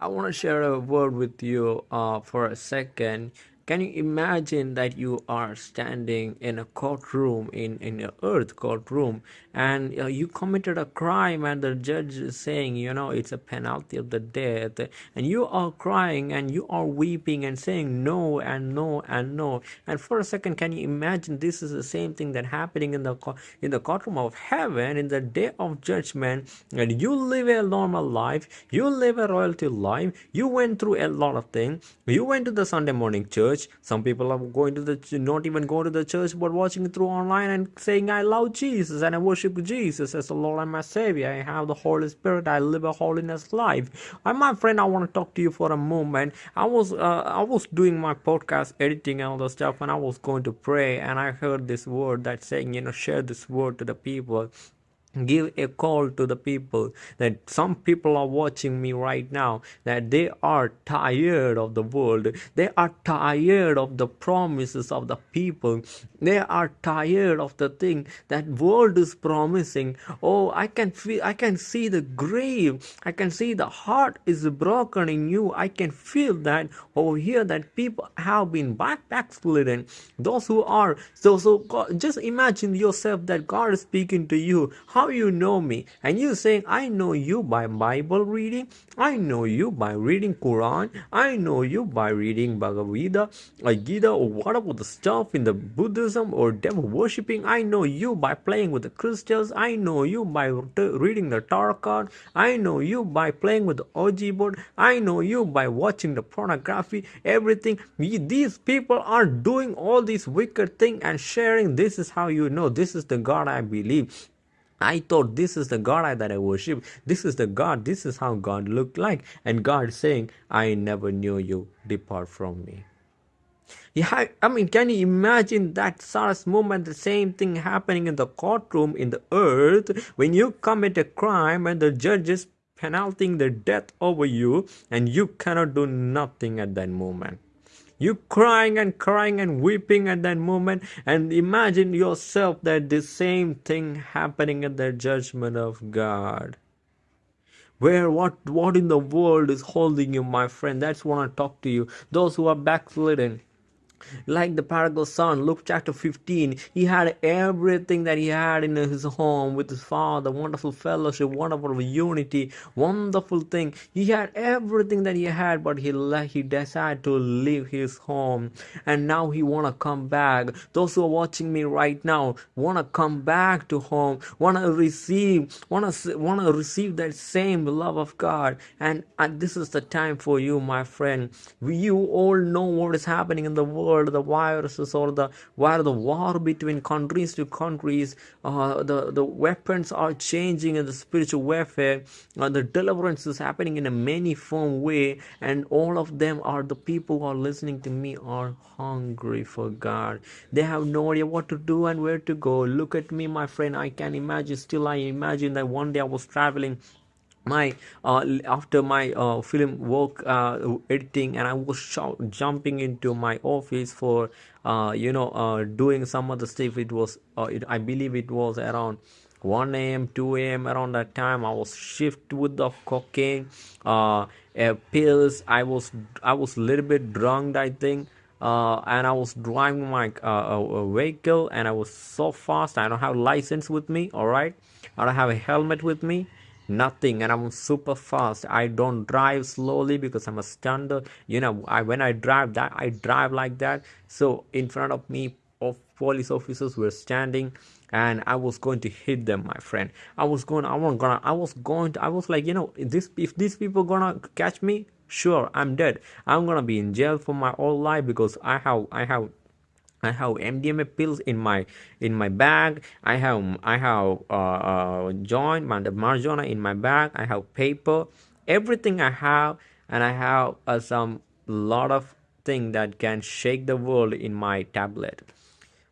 I want to share a word with you uh, for a second. Can you imagine that you are standing in a courtroom, in, in an earth courtroom, and uh, you committed a crime, and the judge is saying, you know, it's a penalty of the death, and you are crying and you are weeping and saying no and no and no. And for a second, can you imagine this is the same thing that happening in the in the courtroom of heaven in the day of judgment? And you live a normal life, you live a royalty life, you went through a lot of things, you went to the Sunday morning church church. Some people are going to the not even going to the church but watching through online and saying i love jesus and i worship jesus as the lord and my savior. I have the holy spirit. I live a holiness life. And my friend i want to talk to you for a moment. I was uh, i was doing my podcast editing and all the stuff and i was going to pray and i heard this word that saying you know share this word to the people give a call to the people that some people are watching me right now that they are tired of the world. They are tired of the promises of the people. They are tired of the thing that world is promising. Oh i can feel i can see the grave. I can see the heart is broken in you. I can feel that over here that people have been back backslidden. Those who are so so God, just imagine yourself that god is speaking to you how you know me? And you saying i know you by bible reading. I know you by reading quran. I know you by reading bhagavad gita or gita or what about the stuff in the buddhism or devil worshipping? I know you by playing with the crystals. I know you by reading the tarot card. I know you by playing with the og board. I know you by watching the pornography. Everything. These people are doing all these wicked thing and sharing this is how you know. This is the god i believe I thought this is the God I, that I worship. This is the God. This is how God looked like. And God saying, I never knew you. Depart from me. Yeah, I mean, can you imagine that of moment, the same thing happening in the courtroom in the earth when you commit a crime and the judge is penaltying the death over you and you cannot do nothing at that moment you crying and crying and weeping at that moment and imagine yourself that the same thing happening at the judgment of god. Where what what in the world is holding you my friend? That's what i talk to you. Those who are backslidden like the prodigal son luke chapter 15 he had everything that he had in his home with his father wonderful fellowship wonderful unity wonderful thing. He had everything that he had but he he decided to leave his home. And now he want to come back. Those who are watching me right now want to come back to home want to receive want to receive that same love of god. And, and this is the time for you my friend. You all know what is happening in the world world, the viruses or the where the war between countries to countries, uh, the the weapons are changing in the spiritual warfare. Uh, the deliverance is happening in a many form way, and all of them are the people who are listening to me are hungry for God. They have no idea what to do and where to go. Look at me, my friend. I can imagine. Still, I imagine that one day I was traveling my uh, after my uh, film work uh, editing and i was jumping into my office for uh, you know uh, doing some other stuff. It was uh, it, i believe it was around 1 a.m 2 a.m around that time. I was shift with the cocaine pills. I was i was a little bit drunk i think. Uh, and I was driving my uh, vehicle and I was so fast. I don't have license with me. All right, I don't have a helmet with me nothing and i'm super fast. I don't drive slowly because i'm a standard you know i when i drive that i drive like that. So in front of me of police officers were standing and i was going to hit them my friend. I was going i was gonna i was going to i was like you know this if these people gonna catch me sure i'm dead. I'm gonna be in jail for my whole life because i have i have I have MDMA pills in my in my bag. I have I have uh, uh, joint marijuana in my bag. I have paper, everything I have, and I have uh, some lot of thing that can shake the world in my tablet.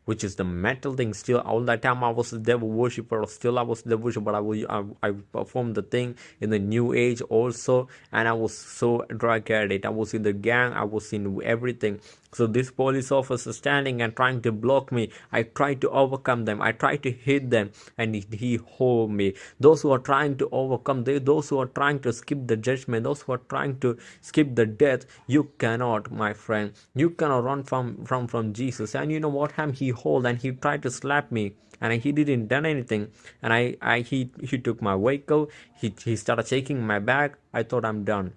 which is the metal thing. Still, all that time I was a devil worshiper. Still, I was the worshiper, but I, was, I, I performed the thing in the new age also, and I was so drug addict. I was in the gang. I was in everything. So this police officer standing and trying to block me. I tried to overcome them. I tried to hit them, and he, hold me. Those who are trying to overcome, they, those who are trying to skip the judgment, those who are trying to skip the death, you cannot, my friend. You cannot run from from from Jesus. And you know what happened? He hold and he tried to slap me and he didn't done anything and I, I he he took my vehicle he, he started shaking my bag i thought i'm done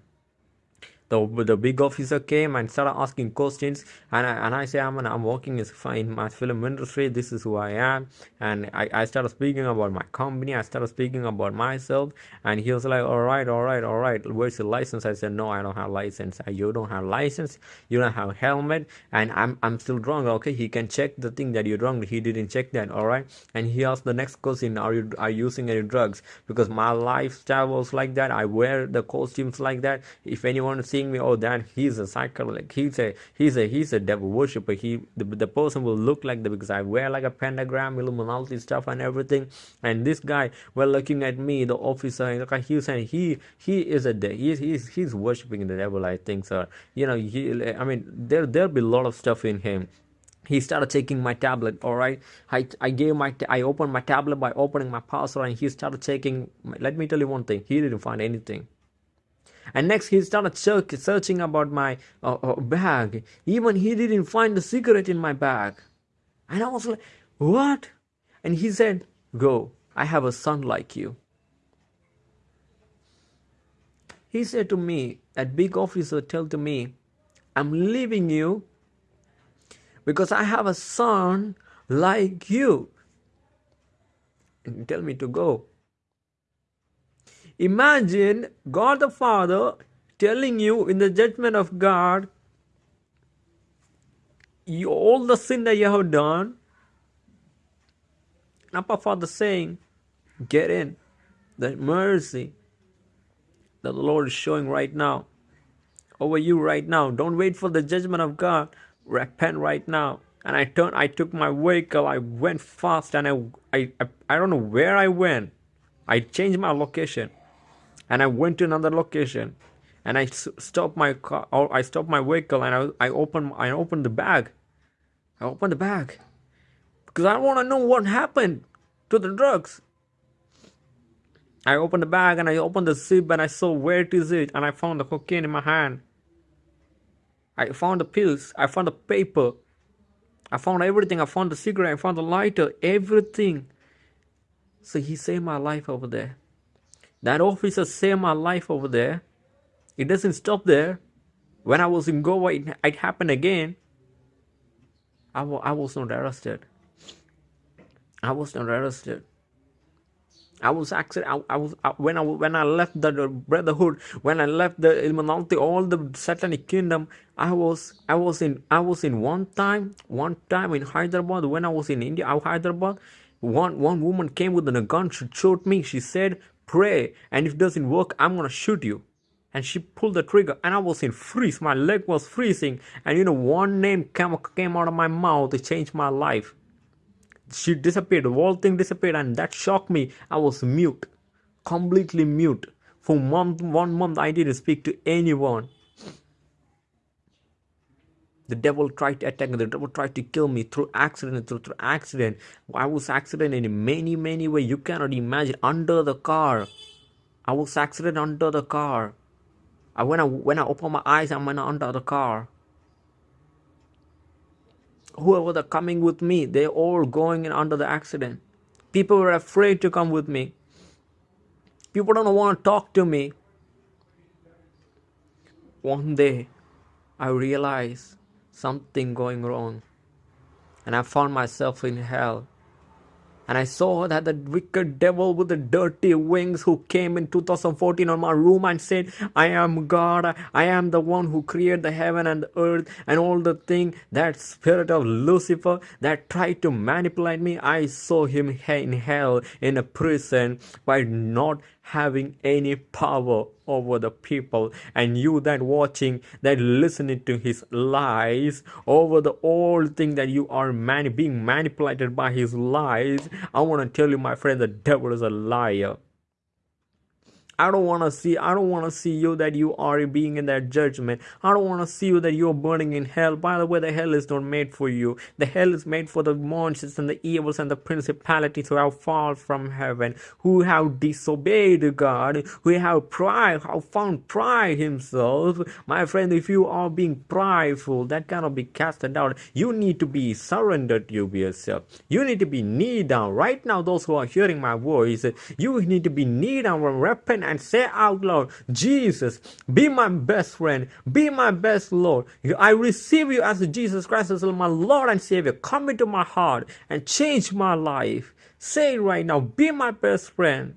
the, the big officer came and started asking questions. And I, and I say I'm, I'm working in my film industry. This is who I am. And I, I started speaking about my company. I started speaking about myself. And he was like all right all right all right. Where's the license? I said no I don't have license. Uh, you don't have license. You don't have helmet. And I'm, I'm still drunk. Okay he can check the thing that you're drunk. He didn't check that. All right. And he asked the next question are you are you using any drugs? Because my lifestyle was like that. I wear the costumes like that. If anyone sees me oh that. He's a psychedelic he's a he's a he's a devil worshiper he the, the person will look like the because i wear like a pentagram illuminati stuff and everything. And this guy well looking at me the officer he was saying he he is a devil. he's he's he's worshiping the devil i think sir you know he i mean there there'll be a lot of stuff in him. He started taking my tablet all right? I i gave my i opened my tablet by opening my password and he started taking let me tell you one thing he didn't find anything and next he started searching about my uh, uh, bag. Even he didn't find the cigarette in my bag. And i was like what? And he said go. I have a son like you. He said to me that big officer tell to me i'm leaving you because i have a son like you. And tell me to go Imagine God the Father telling you in the judgment of God, you, all the sin that you have done, Abba Father saying, Get in. The mercy that the Lord is showing right now over you right now. Don't wait for the judgment of God. Repent right now. And I turned, I took my vehicle, I went fast, and I, I, I, I don't know where I went. I changed my location and I went to another location and I stopped my car or I stopped my vehicle and I, I opened I opened the bag. I opened the bag because I want to know what happened to the drugs. I opened the bag and I opened the zip and I saw where it is it and I found the cocaine in my hand. I found the pills. I found the paper. I found everything. I found the cigarette. I found the lighter. Everything. So he saved my life over there. That officer saved my life over there. It doesn't stop there. When I was in Goa, it, it happened again. I, I was not arrested. I was not arrested. I was actually I, I was I, when I when I left the, the, brotherhood when I left the Illuminati all the satanic kingdom I was I was in I was in one time one time in Hyderabad when I was in India Hyderabad one one woman came with a gun she shot me she said pray and if it doesn't work i'm gonna shoot you. And she pulled the trigger and i was in freeze. My leg was freezing and you know one name came, came out of my mouth. It changed my life. She disappeared. The whole thing disappeared and that shocked me. I was mute completely mute. For month one month i didn't speak to anyone the devil tried to attack me the devil tried to kill me through accident through, through accident. I was accident in many many ways. You cannot imagine. Under the car. I was accident under the car. I, when i when i open my eyes i'm under the car. Whoever are coming with me they're all going in under the accident. People were afraid to come with me. People don't want to talk to me. One day i realized something going wrong. And I found myself in hell. And I saw that the wicked devil with the dirty wings who came in 2014 on my room and said, I am God. I am the one who created the heaven and the earth and all the thing. That spirit of Lucifer that tried to manipulate me, I saw him in hell in a prison by not having any power over the people. And you that watching that listening to his lies over the old thing that you are mani- being manipulated by his lies i want to tell you my friend the devil is a liar I don't want to see I don't want to see you that you are being in that judgment. I don't want to see you that you're burning in hell. By the way, the hell is not made for you. The hell is made for the monsters and the evils and the principalities who have fallen from heaven, who have disobeyed God, who have pride, have found pride himself. My friend, if you are being prideful, that cannot be casted out. You need to be surrendered to yourself. You need to be knee down. Right now, those who are hearing my voice, you need to be knee down and repent and say out loud, Jesus, be my best friend, be my best Lord. I receive you as Jesus Christ as my Lord and Savior. Come into my heart and change my life. Say it right now, be my best friend.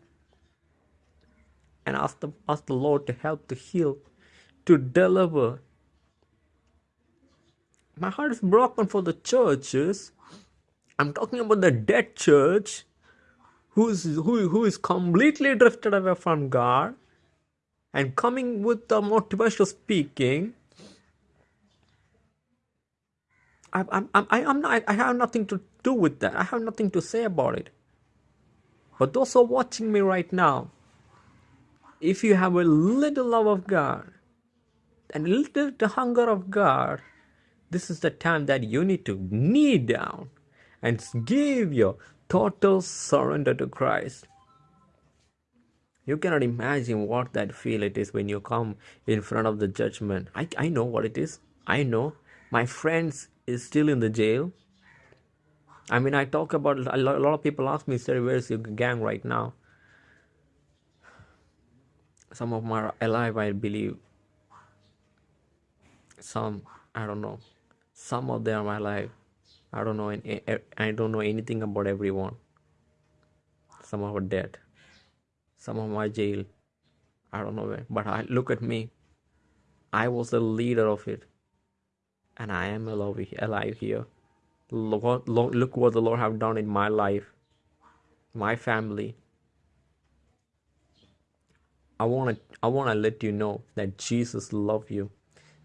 And ask the, ask the Lord to help, to heal, to deliver. My heart is broken for the churches. I'm talking about the dead church who's who, who is completely drifted away from God and coming with the motivational speaking. I, I'm, I'm, I'm not, I have nothing to do with that. I have nothing to say about it. But those who are watching me right now, if you have a little love of God and a little the hunger of God, this is the time that you need to kneel down and give your total surrender to Christ. You cannot imagine what that feel it is when you come in front of the judgment. I, I know what it is. I know. My friends is still in the jail. I mean, I talk about a lot, of people ask me, sir, where's your gang right now? Some of them are alive, I believe. Some, I don't know. Some of them are alive. I don't know. Eh, I don't know anything about everyone. Some are dead. Some of my jail. I don't know where. But I look at me. I was the leader of it, and I am alive here. Look, look what the Lord have done in my life, my family. I want to I want to let you know that Jesus love you.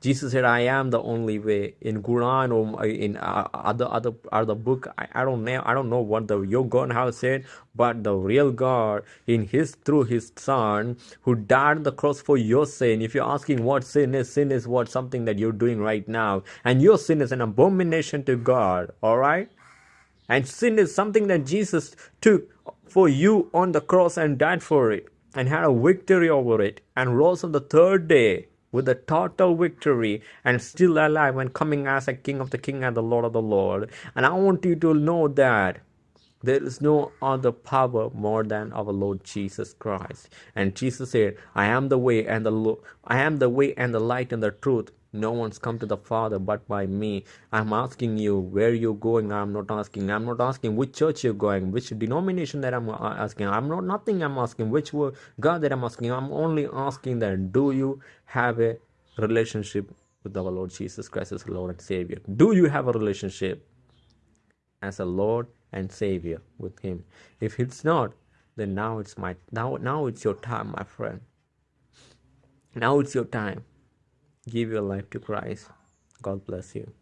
Jesus said, "I am the only way." In Quran or in uh, other other other book, I, I don't know. I don't know what the your God has said, but the real God, in His through His Son, who died on the cross for your sin. If you're asking what sin is, sin is what something that you're doing right now, and your sin is an abomination to God. All right, and sin is something that Jesus took for you on the cross and died for it, and had a victory over it, and rose on the third day with a total victory and still alive and coming as a king of the king and the lord of the lord. And i want you to know that there is no other power more than our lord jesus christ. And jesus said i am the way and the lo- i am the way and the light and the truth no one's come to the Father but by me. I'm asking you where you're going. I'm not asking. I'm not asking which church you're going, which denomination that I'm uh, asking. I'm not nothing. I'm asking which God that I'm asking. I'm only asking that do you have a relationship with our Lord Jesus Christ as Lord and Savior? Do you have a relationship as a Lord and Savior with Him? If it's not, then now it's my now now it's your time, my friend. Now it's your time give your life to Christ. God bless you.